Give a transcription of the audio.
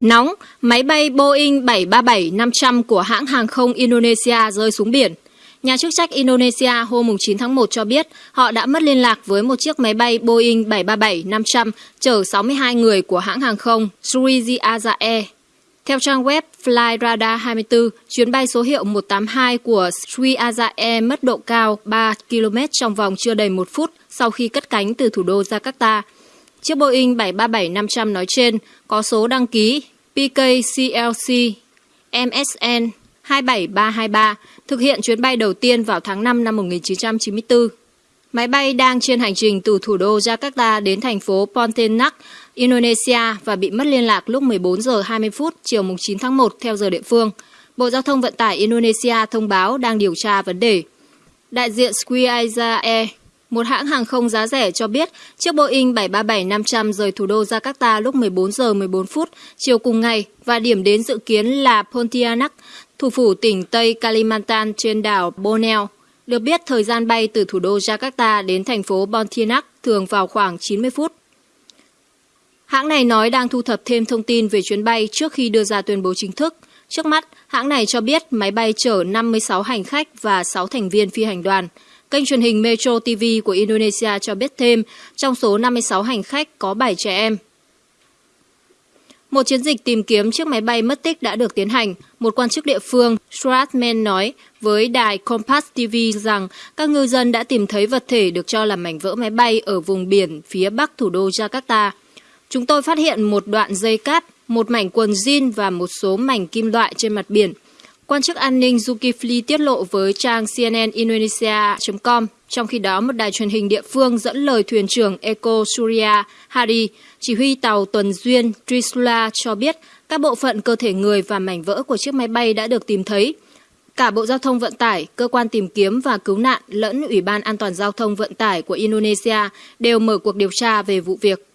Nóng, máy bay Boeing 737-500 của hãng hàng không Indonesia rơi xuống biển. Nhà chức trách Indonesia hôm 9 tháng 1 cho biết họ đã mất liên lạc với một chiếc máy bay Boeing 737-500 chở 62 người của hãng hàng không Sriwijaya Air. Theo trang web Flyradar 24, chuyến bay số hiệu 182 của Sriwijaya Air mất độ cao 3 km trong vòng chưa đầy một phút sau khi cất cánh từ thủ đô Jakarta. Chiếc Boeing 737-500 nói trên có số đăng ký PKCLC MSN 27323 thực hiện chuyến bay đầu tiên vào tháng 5 năm 1994. Máy bay đang trên hành trình từ thủ đô Jakarta đến thành phố Pontianak, Indonesia và bị mất liên lạc lúc 14 giờ 20 phút chiều 9 tháng 1 theo giờ địa phương. Bộ Giao thông Vận tải Indonesia thông báo đang điều tra vấn đề. Đại diện Squaia Air một hãng hàng không giá rẻ cho biết chiếc Boeing 737-500 rời thủ đô Jakarta lúc 14 giờ 14 phút chiều cùng ngày và điểm đến dự kiến là Pontianak, thủ phủ tỉnh Tây Kalimantan trên đảo Borneo. Được biết, thời gian bay từ thủ đô Jakarta đến thành phố Pontianak thường vào khoảng 90 phút. Hãng này nói đang thu thập thêm thông tin về chuyến bay trước khi đưa ra tuyên bố chính thức. Trước mắt, hãng này cho biết máy bay chở 56 hành khách và 6 thành viên phi hành đoàn. Kênh truyền hình Metro TV của Indonesia cho biết thêm, trong số 56 hành khách có 7 trẻ em. Một chiến dịch tìm kiếm chiếc máy bay mất tích đã được tiến hành. Một quan chức địa phương, Stratman nói với đài Compass TV rằng các ngư dân đã tìm thấy vật thể được cho là mảnh vỡ máy bay ở vùng biển phía bắc thủ đô Jakarta. Chúng tôi phát hiện một đoạn dây cáp, một mảnh quần jean và một số mảnh kim loại trên mặt biển. Quan chức an ninh Zulkifli tiết lộ với trang CNN Indonesia.com, trong khi đó một đài truyền hình địa phương dẫn lời thuyền trưởng Eko Surya Hari, chỉ huy tàu tuần duyên Trisula cho biết các bộ phận cơ thể người và mảnh vỡ của chiếc máy bay đã được tìm thấy. Cả Bộ Giao thông Vận tải, Cơ quan tìm kiếm và cứu nạn lẫn Ủy ban An toàn Giao thông Vận tải của Indonesia đều mở cuộc điều tra về vụ việc.